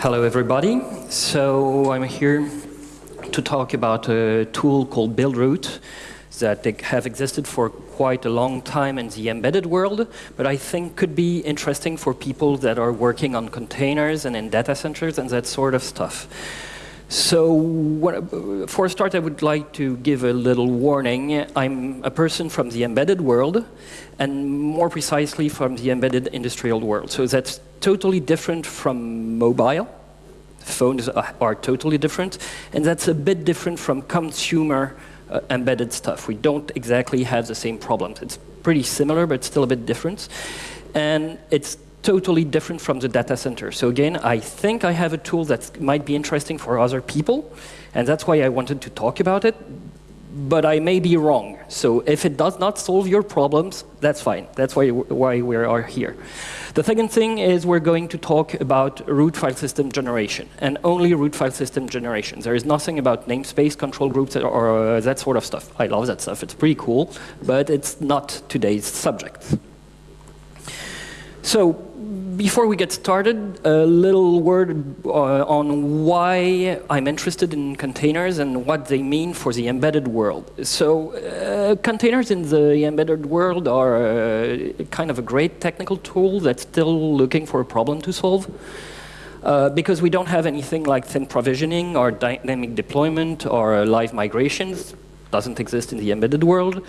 Hello, everybody. So I'm here to talk about a tool called Buildroot that have existed for quite a long time in the embedded world, but I think could be interesting for people that are working on containers and in data centers and that sort of stuff. So what, for a start, I would like to give a little warning. I'm a person from the embedded world, and more precisely from the embedded industrial world. So that's totally different from mobile. Phones are, are totally different, and that's a bit different from consumer uh, embedded stuff. We don't exactly have the same problems. It's pretty similar, but still a bit different. And it's totally different from the data center. So again, I think I have a tool that might be interesting for other people, and that's why I wanted to talk about it, but I may be wrong. So if it does not solve your problems, that's fine. That's why, why we are here. The second thing is we're going to talk about root file system generation, and only root file system generation. There is nothing about namespace, control groups, or uh, that sort of stuff. I love that stuff. It's pretty cool, but it's not today's subject. So before we get started, a little word uh, on why I'm interested in containers and what they mean for the embedded world. So uh, containers in the embedded world are uh, kind of a great technical tool that's still looking for a problem to solve. Uh, because we don't have anything like thin provisioning or dynamic deployment or live migrations, doesn't exist in the embedded world.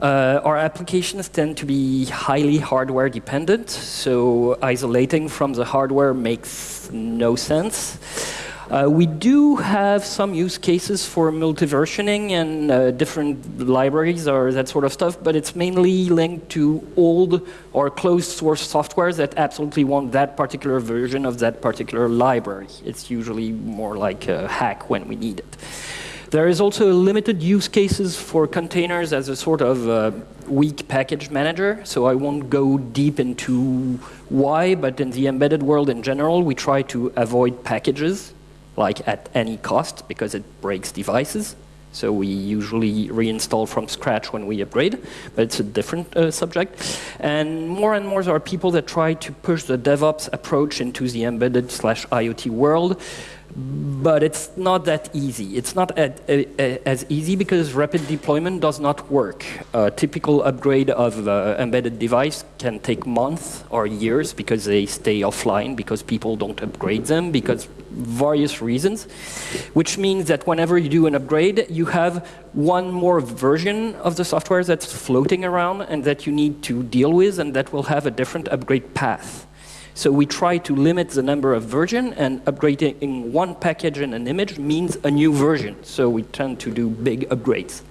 Uh, our applications tend to be highly hardware dependent, so isolating from the hardware makes no sense. Uh, we do have some use cases for multi-versioning and uh, different libraries or that sort of stuff, but it's mainly linked to old or closed source software that absolutely want that particular version of that particular library. It's usually more like a hack when we need it. There is also limited use cases for containers as a sort of uh, weak package manager, so I won't go deep into why, but in the embedded world in general, we try to avoid packages, like at any cost, because it breaks devices. So we usually reinstall from scratch when we upgrade, but it's a different uh, subject. And more and more there are people that try to push the DevOps approach into the embedded slash IoT world but it's not that easy. It's not as easy because rapid deployment does not work. A typical upgrade of an embedded device can take months or years because they stay offline, because people don't upgrade them, because various reasons, which means that whenever you do an upgrade, you have one more version of the software that's floating around and that you need to deal with and that will have a different upgrade path. So we try to limit the number of version, and upgrading one package in an image means a new version. So we tend to do big upgrades.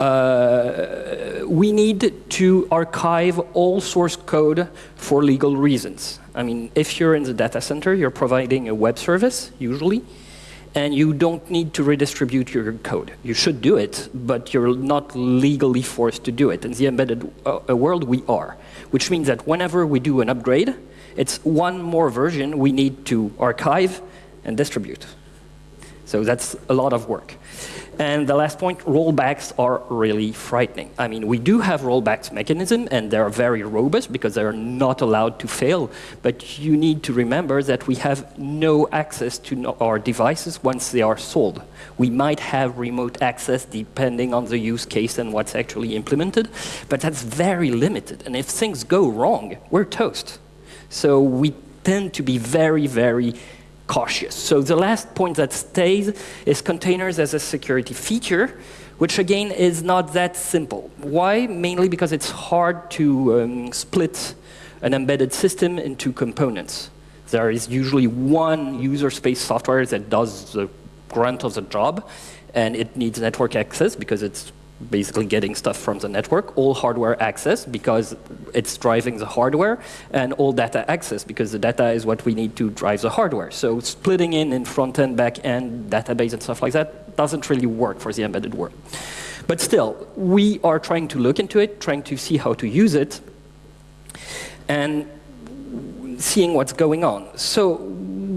Uh, we need to archive all source code for legal reasons. I mean, if you're in the data center, you're providing a web service, usually, and you don't need to redistribute your code. You should do it, but you're not legally forced to do it. In the embedded uh, world, we are which means that whenever we do an upgrade, it's one more version we need to archive and distribute. So that's a lot of work. And the last point, rollbacks are really frightening. I mean, we do have rollbacks mechanism, and they're very robust because they're not allowed to fail. But you need to remember that we have no access to our devices once they are sold. We might have remote access depending on the use case and what's actually implemented, but that's very limited. And if things go wrong, we're toast. So we tend to be very, very cautious. So the last point that stays is containers as a security feature, which again is not that simple. Why? Mainly because it's hard to um, split an embedded system into components. There is usually one user space software that does the grunt of the job, and it needs network access because it's basically getting stuff from the network, all hardware access because it's driving the hardware, and all data access because the data is what we need to drive the hardware. So splitting in in front-end, back-end, database and stuff like that doesn't really work for the embedded world. But still, we are trying to look into it, trying to see how to use it, and seeing what's going on. So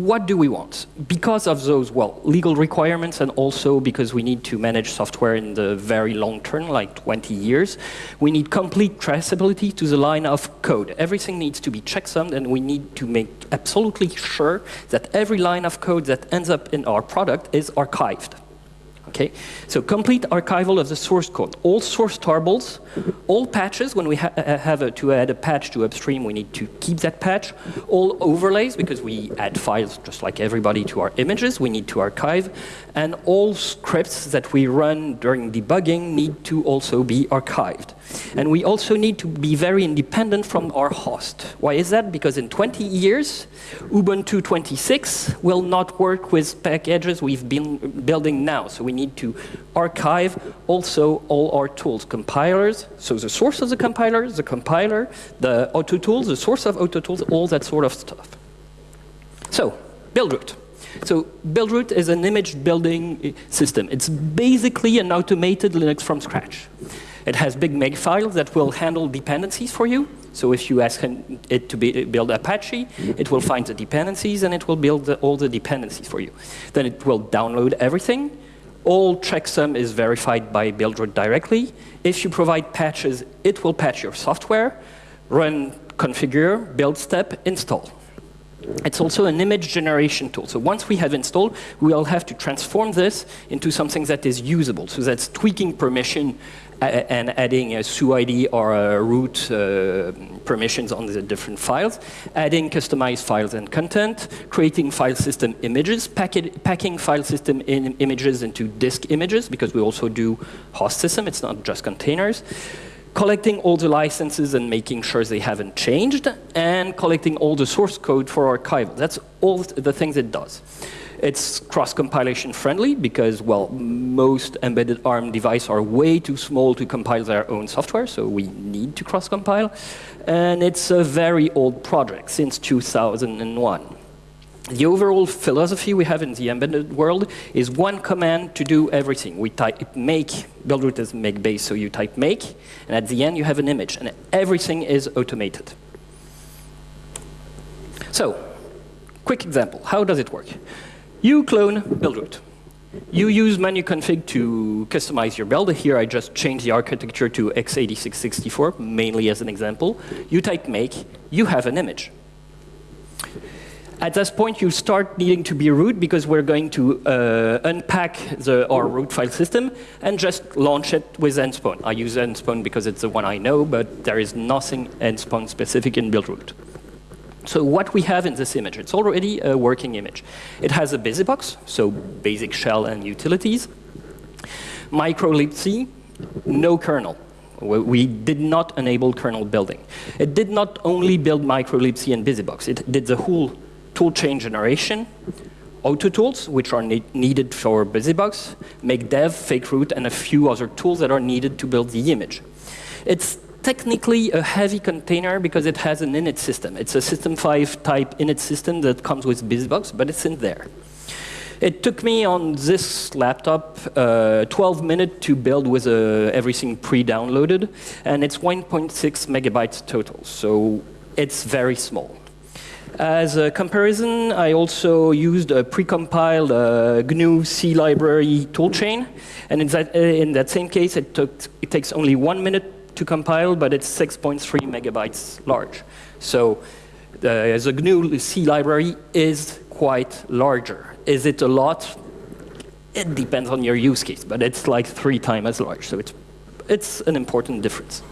what do we want? Because of those, well, legal requirements and also because we need to manage software in the very long term, like 20 years, we need complete traceability to the line of code. Everything needs to be checksummed and we need to make absolutely sure that every line of code that ends up in our product is archived. Okay, so complete archival of the source code. All source tarballs, all patches, when we ha uh, have a, to add a patch to upstream, we need to keep that patch. All overlays, because we add files just like everybody to our images, we need to archive. And all scripts that we run during debugging need to also be archived. And we also need to be very independent from our host. Why is that? Because in 20 years, Ubuntu 26 will not work with packages we've been building now. So we need to archive also all our tools, compilers, so the source of the compiler, the compiler, the auto tools, the source of auto tools, all that sort of stuff. So, Buildroot. So Buildroot is an image building system. It's basically an automated Linux from scratch. It has big makefiles that will handle dependencies for you. So if you ask it to be, build Apache, it will find the dependencies and it will build the, all the dependencies for you. Then it will download everything. All checksum is verified by Buildroot directly. If you provide patches, it will patch your software, run configure, build step, install. It's also an image generation tool. So once we have installed, we'll have to transform this into something that is usable. So that's tweaking permission and adding a SUID or a root uh, permissions on the different files, adding customized files and content, creating file system images, packing file system in images into disk images, because we also do host system, it's not just containers, collecting all the licenses and making sure they haven't changed, and collecting all the source code for archival. That's all the things it does. It's cross-compilation friendly because, well, most embedded ARM devices are way too small to compile their own software, so we need to cross-compile. And it's a very old project, since 2001. The overall philosophy we have in the embedded world is one command to do everything. We type make, Buildroot is make base, so you type make, and at the end you have an image, and everything is automated. So, quick example, how does it work? You clone Buildroot. You use menuconfig to customize your build. Here I just changed the architecture to x86-64, mainly as an example. You type make, you have an image. At this point, you start needing to be root because we're going to uh, unpack the, our root file system and just launch it with nspawn. I use nspawn because it's the one I know, but there is nothing nspawn specific in buildroot. So what we have in this image, it's already a working image. It has a BusyBox, so basic shell and utilities. uClibc, no kernel. We did not enable kernel building. It did not only build uClibc and BusyBox, it did the whole toolchain generation, auto tools, which are ne needed for BusyBox, make dev, fake root, and a few other tools that are needed to build the image. It's technically a heavy container because it has an init system. It's a System 5 type init system that comes with BusyBox, but it's in there. It took me on this laptop uh, 12 minutes to build with uh, everything pre-downloaded, and it's 1.6 megabytes total, so it's very small. As a comparison, I also used a precompiled uh, GNU C library toolchain, and in that, uh, in that same case, it, took, it takes only one minute to compile, but it's 6.3 megabytes large. So uh, the GNU C library is quite larger. Is it a lot? It depends on your use case, but it's like three times as large. So it's, it's an important difference.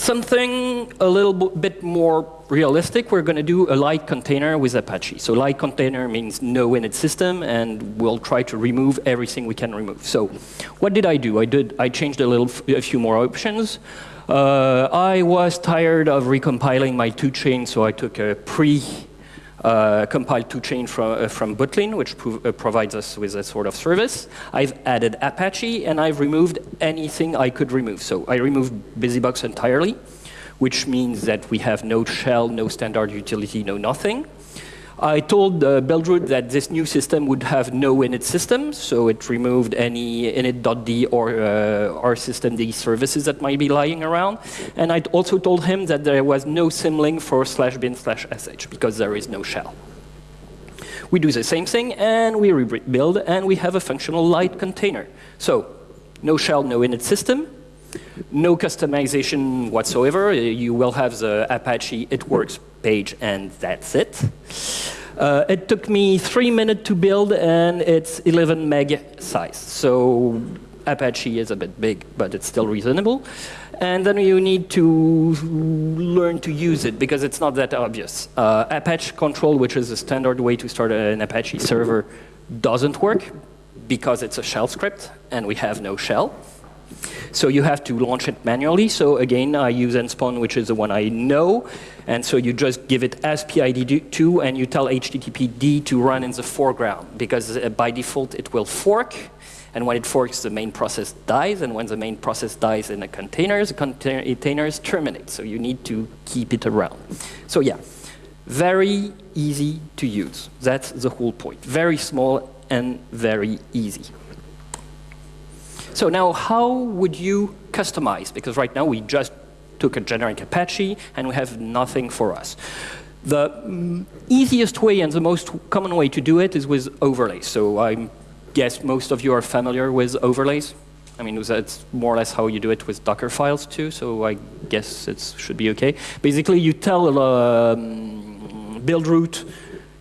Something a little bit more realistic, we're going to do a light container with Apache. So light container means no init system, and we'll try to remove everything we can remove. So what did I do? I, did, I changed a, little, a few more options. Uh, I was tired of recompiling my toolchains, so I took a pre uh, compiled toolchain from, uh, from Bootlin, which uh, provides us with a sort of service. I've added Apache, and I've removed anything I could remove. So I removed BusyBox entirely, which means that we have no shell, no standard utility, no nothing. I told uh, Buildroot that this new system would have no init system, so it removed any init.d or uh, our systemd services that might be lying around. And I also told him that there was no symlink for slash bin slash sh because there is no shell. We do the same thing, and we rebuild, and we have a functional light container. So no shell, no init system, no customization whatsoever. You will have the Apache It Works page, and that's it. Uh, it took me three minutes to build, and it's 11 meg size. So Apache is a bit big, but it's still reasonable. And then you need to learn to use it because it's not that obvious. Uh, Apache control, which is a standard way to start an Apache server, doesn't work because it's a shell script and we have no shell. So you have to launch it manually. So again, I use nspawn, which is the one I know. And so you just give it as PID2 and you tell HTTPD to run in the foreground because uh, by default it will fork and when it forks, the main process dies, and when the main process dies in a container, the containers terminate. So you need to keep it around. So yeah, very easy to use. That's the whole point. Very small and very easy. So now how would you customize? Because right now we just took a generic Apache and we have nothing for us. The mm, easiest way and the most common way to do it is with overlays. So I'm guess most of you are familiar with overlays. I mean, that's more or less how you do it with Docker files too, so I guess it should be okay. Basically, you tell um, Buildroot,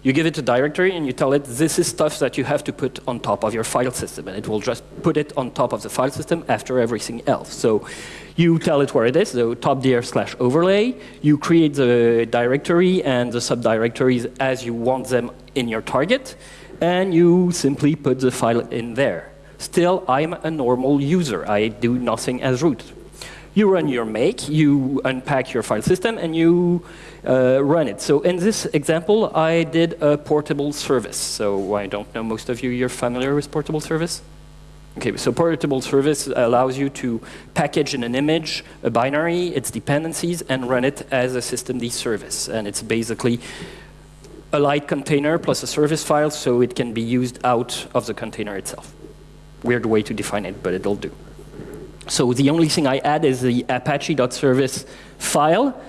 you give it a directory and you tell it this is stuff that you have to put on top of your file system, and it will just put it on top of the file system after everything else. So you tell it where it is, so topdir slash overlay, you create the directory and the subdirectories as you want them in your target, and you simply put the file in there. Still, I'm a normal user. I do nothing as root. You run your make, you unpack your file system, and you uh, run it. So in this example, I did a portable service. So I don't know, most of you, you're familiar with portable service? Okay, so portable service allows you to package in an image a binary, its dependencies, and run it as a systemd service. And it's basically a light container plus a service file so it can be used out of the container itself. Weird way to define it, but it'll do. So the only thing I add is the apache.service file,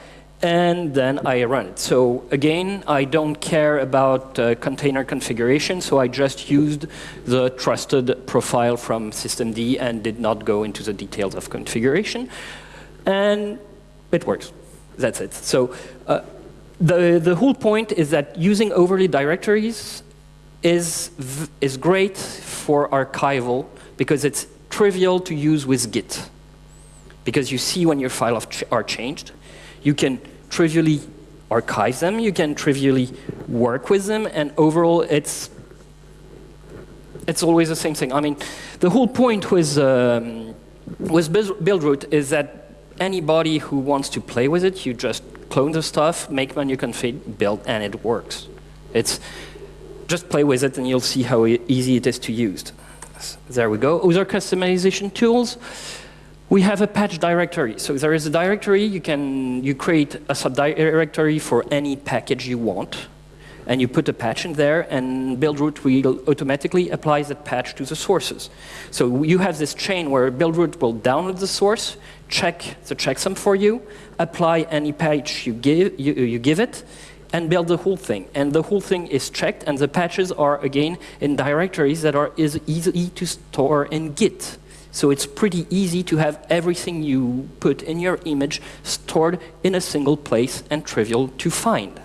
and then I run it. So again, I don't care about uh, container configuration, so I just used the trusted profile from systemd and did not go into the details of configuration. And it works. That's it. So uh, the, the whole point is that using overlay directories is, is great for archival because it's trivial to use with Git. Because you see when your files ch are changed, you can trivially archive them, you can trivially work with them, and overall it's it's always the same thing. I mean, the whole point with, um, with Buildroot is that anybody who wants to play with it, you just clone the stuff, make menu config, build, and it works. It's just play with it and you'll see how easy it is to use. There we go. Other customization tools. We have a patch directory. So there is a directory, you can you create a subdirectory for any package you want. And you put a patch in there, and Buildroot will automatically apply that patch to the sources. So you have this chain where Buildroot will download the source, check the checksum for you, apply any patch you give, you, you give it, and build the whole thing. And the whole thing is checked, and the patches are, again, in directories that are is easy to store in Git. So it's pretty easy to have everything you put in your image stored in a single place and trivial to find.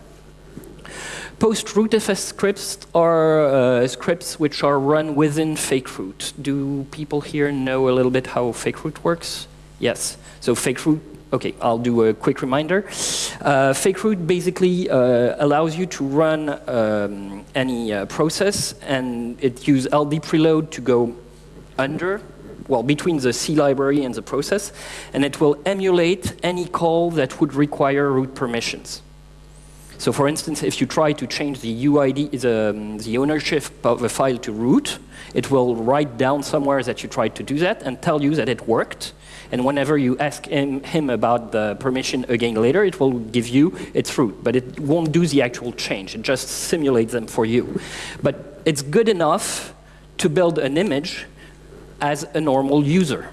Post-rootfs scripts are uh, scripts which are run within fakeroot. Do people here know a little bit how fakeroot works? Yes. So fakeroot, okay, I'll do a quick reminder. Uh, fakeroot basically uh, allows you to run um, any uh, process and it uses LD preload to go under, well, between the C library and the process, and it will emulate any call that would require root permissions. So for instance, if you try to change the UID, the, um, the ownership of a file to root, it will write down somewhere that you tried to do that and tell you that it worked. And whenever you ask him, him about the permission again later, it will give you its root. But it won't do the actual change. It just simulates them for you. But it's good enough to build an image as a normal user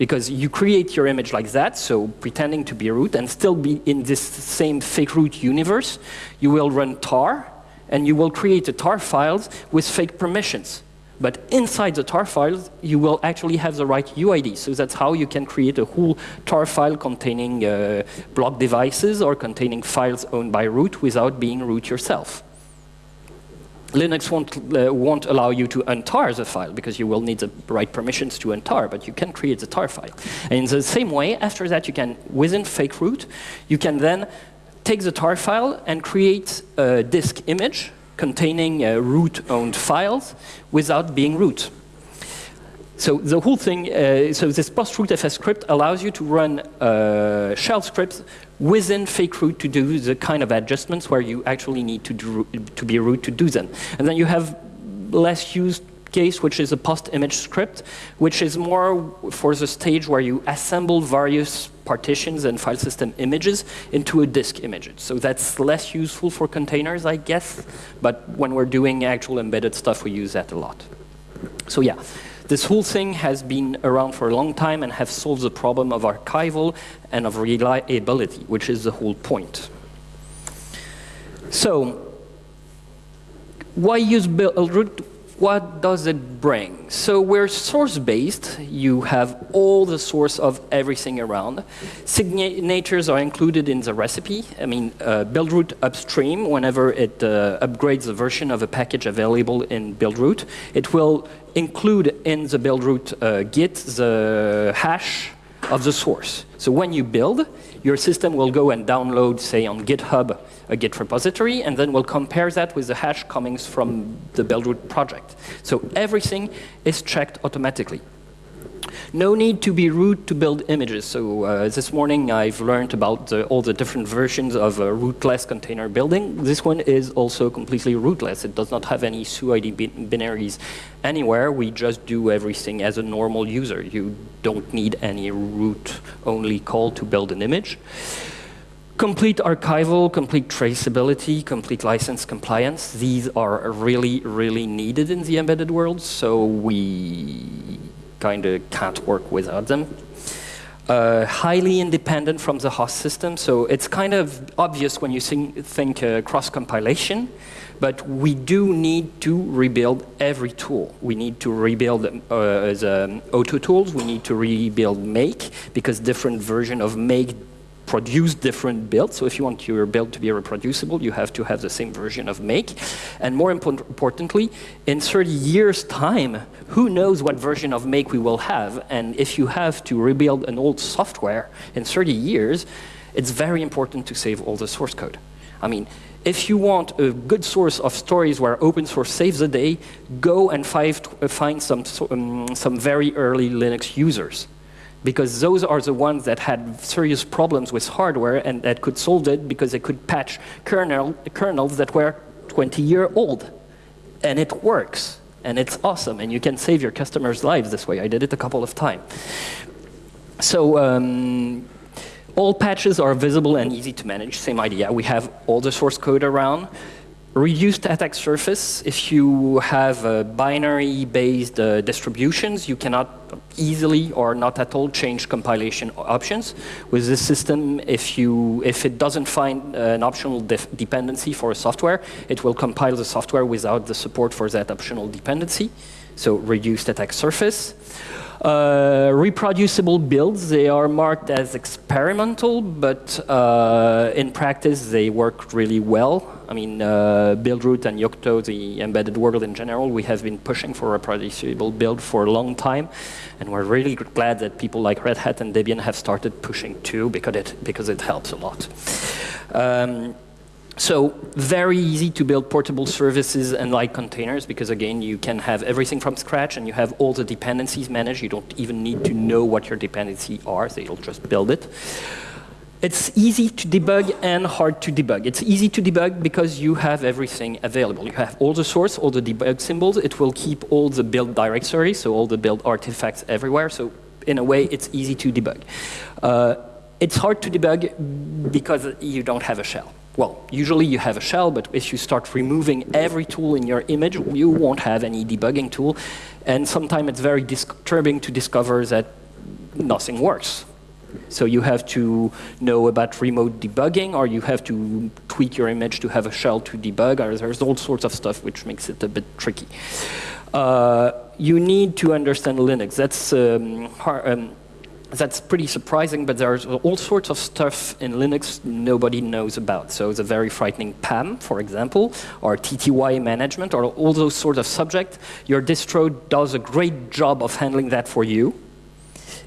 because you create your image like that, so pretending to be root and still be in this same fake root universe, you will run tar, and you will create a tar files with fake permissions. But inside the tar files, you will actually have the right UID. So that's how you can create a whole tar file containing uh, block devices or containing files owned by root without being root yourself. Linux won't, uh, won't allow you to untar the file because you will need the right permissions to untar, but you can create the tar file. And in the same way, after that, you can, within fake root, you can then take the tar file and create a disk image containing uh, root-owned files without being root. So the whole thing, uh, so this post-rootfs script allows you to run uh, shell scripts within fake root to do the kind of adjustments where you actually need to, do, to be root to do them. And then you have less used case, which is a post-image script, which is more for the stage where you assemble various partitions and file system images into a disk image. So that's less useful for containers, I guess, but when we're doing actual embedded stuff, we use that a lot. So yeah, this whole thing has been around for a long time and has solved the problem of archival and of reliability, which is the whole point. So, why use Buildroot? What does it bring? So we're source-based. You have all the source of everything around. Signatures are included in the recipe. I mean, uh, Buildroot upstream, whenever it uh, upgrades the version of a package available in Buildroot, it will include in the Buildroot uh, Git the hash of the source. So when you build, your system will go and download, say, on GitHub, a Git repository, and then we'll compare that with the hash coming from the Buildroot project. So everything is checked automatically. No need to be root to build images. So uh, this morning I've learned about uh, all the different versions of uh, rootless container building. This one is also completely rootless. It does not have any SUID binaries anywhere. We just do everything as a normal user. You don't need any root-only call to build an image. Complete archival, complete traceability, complete license compliance. These are really, really needed in the embedded world. So we kind of can't work without them. Uh, highly independent from the host system, so it's kind of obvious when you think, think uh, cross-compilation, but we do need to rebuild every tool. We need to rebuild uh, the auto tools, we need to rebuild make, because different version of make produce different builds. So if you want your build to be reproducible, you have to have the same version of make. And more impo importantly, in 30 years' time, who knows what version of make we will have. And if you have to rebuild an old software in 30 years, it's very important to save all the source code. I mean, if you want a good source of stories where open source saves the day, go and find some, um, some very early Linux users because those are the ones that had serious problems with hardware and that could solve it because they could patch kernel, kernels that were 20 year old. And it works, and it's awesome, and you can save your customers' lives this way. I did it a couple of times. So um, all patches are visible and easy to manage, same idea. We have all the source code around reduced attack surface. If you have uh, binary-based uh, distributions, you cannot easily or not at all change compilation options. With this system, if, you, if it doesn't find uh, an optional dependency for a software, it will compile the software without the support for that optional dependency. So reduced attack surface. Uh, reproducible builds, they are marked as experimental, but uh, in practice they work really well. I mean, uh, Buildroot and Yocto, the embedded world in general, we have been pushing for reproducible build for a long time, and we're really glad that people like Red Hat and Debian have started pushing too, because it, because it helps a lot. Um, so very easy to build portable services and like containers because again, you can have everything from scratch and you have all the dependencies managed. You don't even need to know what your dependencies are, they'll just build it. It's easy to debug and hard to debug. It's easy to debug because you have everything available. You have all the source, all the debug symbols. It will keep all the build directory, so all the build artifacts everywhere. So in a way, it's easy to debug. Uh, it's hard to debug because you don't have a shell. Well, usually you have a shell, but if you start removing every tool in your image, you won't have any debugging tool. And sometimes it's very disturbing to discover that nothing works. So you have to know about remote debugging, or you have to tweak your image to have a shell to debug, or there's all sorts of stuff which makes it a bit tricky. Uh, you need to understand Linux. That's um, hard, um, that's pretty surprising, but there's all sorts of stuff in Linux nobody knows about. So the very frightening PAM, for example, or TTY management, or all those sorts of subjects. Your distro does a great job of handling that for you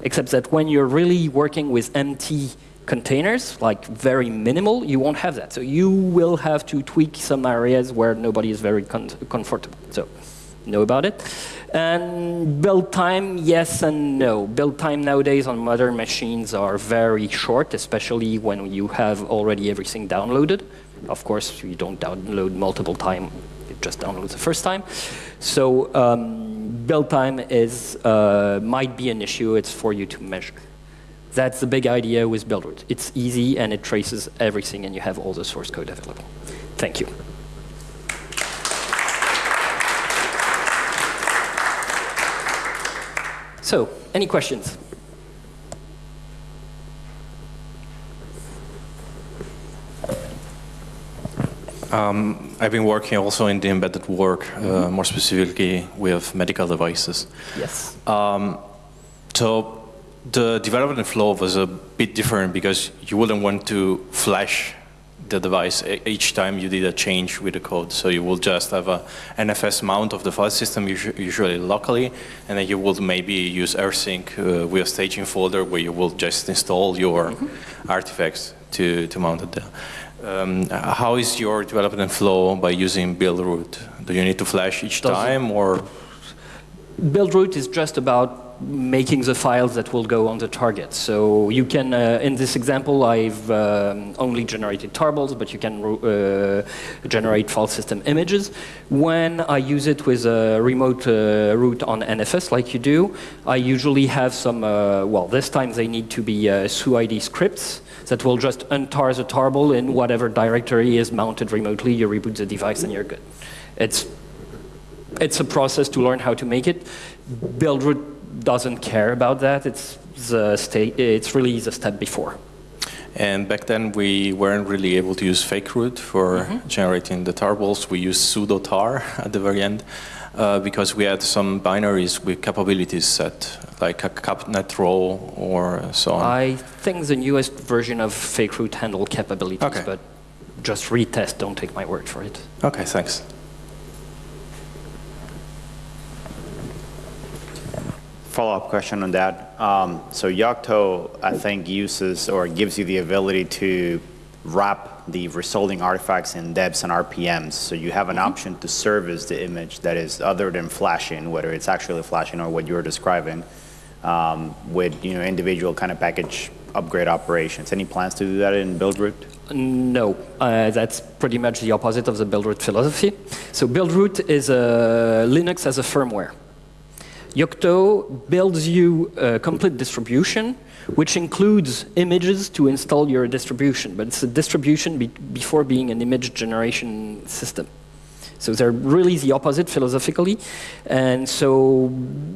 except that when you're really working with empty containers, like very minimal, you won't have that. So you will have to tweak some areas where nobody is very comfortable. So know about it. And build time, yes and no. Build time nowadays on modern machines are very short, especially when you have already everything downloaded. Of course, you don't download multiple times, it just downloads the first time. So um, build time is, uh, might be an issue. It's for you to measure. That's the big idea with Buildroot. It's easy and it traces everything and you have all the source code available. Thank you. So, any questions? Um, I've been working also in the embedded work, uh, mm -hmm. more specifically with medical devices. Yes. Um, so the development flow was a bit different because you wouldn't want to flash the device each time you did a change with the code. So you will just have a NFS mount of the file system, usually locally, and then you will maybe use rsync uh, with a staging folder where you will just install your mm -hmm. artifacts to, to mount it there. Um, how is your development flow by using Buildroot? Do you need to flash each Does time or? Buildroot is just about making the files that will go on the target. So you can, uh, in this example, I've um, only generated tarballs, but you can uh, generate file system images. When I use it with a remote uh, root on NFS, like you do, I usually have some, uh, well, this time they need to be uh, SUID scripts that will just untar the tarball in whatever directory is mounted remotely. You reboot the device and you're good. It's, it's a process to learn how to make it. Buildroot doesn't care about that. It's, the state, it's really the step before. And back then, we weren't really able to use fake root for mm -hmm. generating the tarballs. We used sudo tar at the very end uh, because we had some binaries with capabilities set, like a cap_net_raw or so on. I think the newest version of fake root handle capabilities, okay. but just retest, don't take my word for it. Okay, thanks. Follow-up question on that. Um, so Yocto, I think, uses or gives you the ability to wrap the resulting artifacts in debs and RPMs. So you have an mm-hmm. option to service the image that is other than flashing, whether it's actually flashing or what you're describing, um, with you know individual kind of package upgrade operations. Any plans to do that in Buildroot? No, uh, that's pretty much the opposite of the Buildroot philosophy. So Buildroot is a Linux as a firmware. Yocto builds you a complete distribution which includes images to install your distribution, but it's a distribution be before being an image generation system. So they're really the opposite philosophically, and so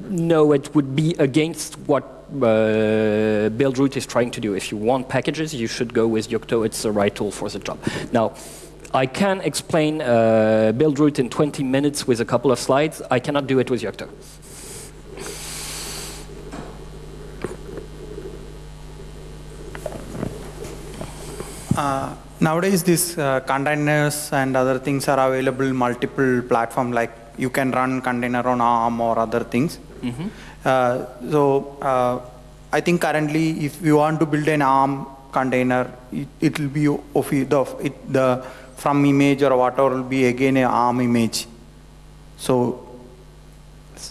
no, it would be against what uh, Buildroot is trying to do. If you want packages, you should go with Yocto. It's the right tool for the job. Now, I can explain uh, Buildroot in 20 minutes with a couple of slides. I cannot do it with Yocto. Uh, nowadays, these uh, containers and other things are available multiple platform. Like you can run container on ARM or other things. Mm -hmm. uh, so I think currently, if you want to build an ARM container, it, will be of the, it, the from image or whatever will be again an ARM image. So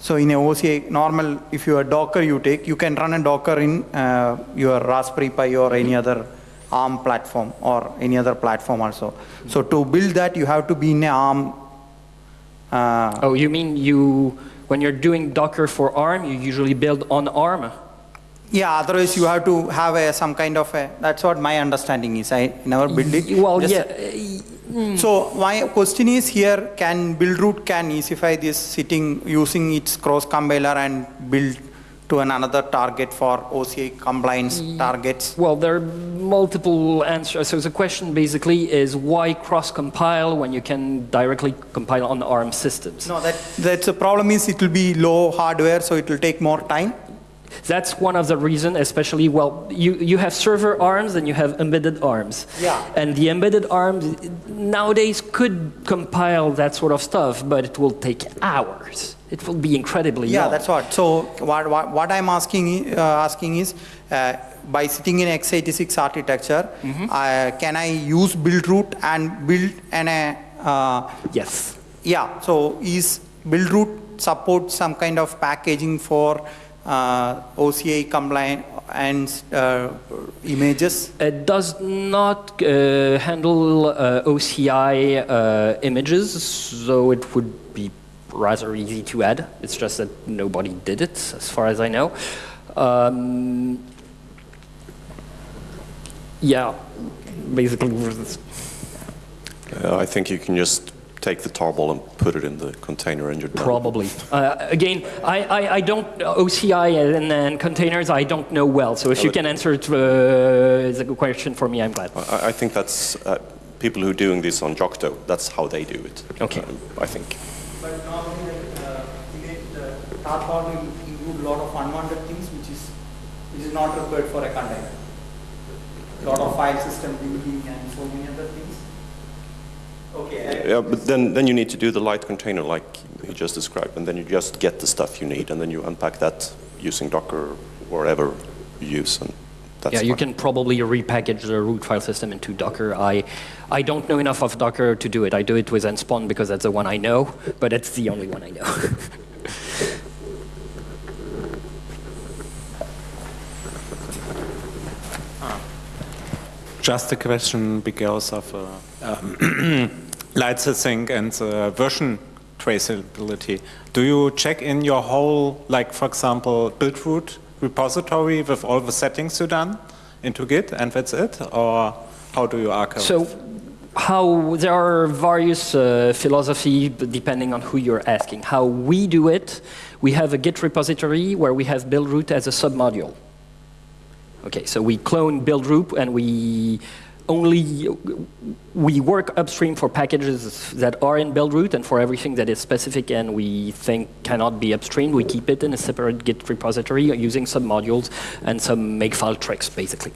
so in a OCI normal, if you are Docker you take, you can run a Docker in uh, your Raspberry Pi or any other ARM platform or any other platform also. So to build that, you have to be in ARM. Uh, Oh, you mean you, when you're doing Docker for ARM, you usually build on ARM? yeah, otherwise you have to have a, some kind of a. That's what my understanding is. I never built it. Well, Just- yeah, So my question is here: Can Buildroot can easify this sitting using its cross compiler and build to an another target for OCI compliance targets? Well, there multiple answers. So the question basically is why cross-compile when you can directly compile on ARM systems? No, that that's the problem is it will be low hardware, so it will take more time. That's one of the reasons, especially, well, you, you have server arms and you have embedded arms. Yeah. And the embedded arms nowadays could compile that sort of stuff, but it will take hours. It will be incredibly Yeah, long. that's what. So what, what, what I'm asking, uh, asking is, uh, by sitting in x86 architecture, uh, can I use Buildroot and build an, uh, uh, Yes. yeah, so is Buildroot support some kind of packaging for uh, OCI compliant and uh, images? It does not uh, handle uh, OCI uh, images, so it would be rather easy to add. It's just that nobody did it, as far as I know. Um, yeah, basically. Uh, I think you can just take the tarball and put it in the container and you're done. Probably. Uh, again, I, I, I don't, OCI and, and containers, I don't know well. So if you can answer it, uh, is a good question for me, I'm glad. I, I think that's uh, people who are doing this on Yocto, that's how they do it. Okay. Um, I think. But normally, uh, the Tarball will include a lot of unwanted things, which is which is not required for a container. A lot of file system building and so many other things. Okay. Yeah, but then, then you need to do the light container like you just described, and then you just get the stuff you need, and then you unpack that using Docker or whatever you use, and that's yeah, you can probably repackage the root file system into Docker. I, I don't know enough of Docker to do it. I do it with Nspawn because that's the one I know, but it's the only one I know. Just a question because of uh, um, licensing and uh, version traceability. Do you check in your whole, like for example, Buildroot repository with all the settings you done into Git and that's it? Or how do you archive? So how there are various uh, philosophy depending on who you're asking. How we do it, we have a Git repository where we have buildroot as a submodule. Okay, so we clone buildroot and we only we work upstream for packages that are in buildroot and for everything that is specific and we think cannot be upstreamed, we keep it in a separate Git repository using submodules and some makefile tricks, basically.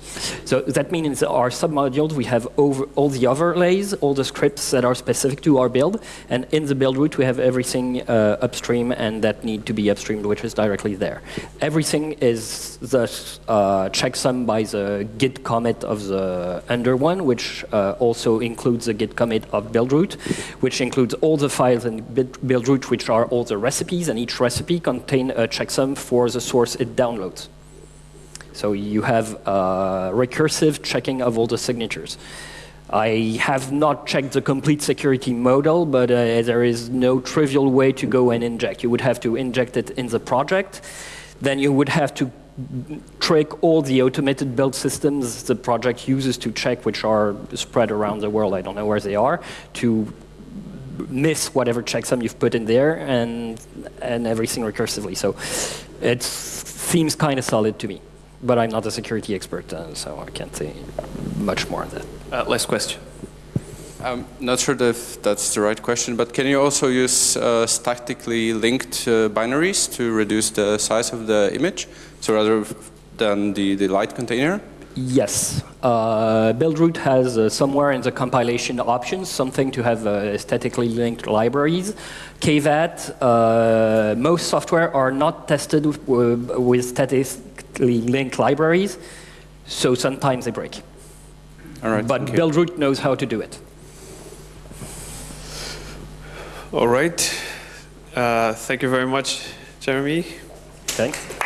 So that means our submodules, we have over all the overlays, all the scripts that are specific to our build, and in the buildroot we have everything uh, upstream and that need to be upstreamed, which is directly there. Everything is thus uh, checksum by the git commit of the under one, which uh, also includes a git commit of buildroot, which includes all the files in bit- buildroot, which are all the recipes, and each recipe contains a checksum for the source it downloads. So you have uh, recursive checking of all the signatures. I have not checked the complete security model, but uh, there is no trivial way to go and inject. You would have to inject it in the project. Then you would have to trick all the automated build systems the project uses to check, which are spread around the world. I don't know where they are, to miss whatever checksum you've put in there and, and everything recursively. So it seems kind of solid to me. But I'm not a security expert, uh, so I can't say much more on that. Uh, last question. I'm not sure if that's the right question, but can you also use uh, statically linked uh, binaries to reduce the size of the image? So rather than the, the light container? Yes. Uh, Buildroot has uh, somewhere in the compilation options something to have uh, statically linked libraries. KVAT, uh, most software are not tested with, with statically linked libraries, so sometimes they break. All right. But. Buildroot knows how to do it. All right. Uh, thank you very much, Jeremy. Thanks.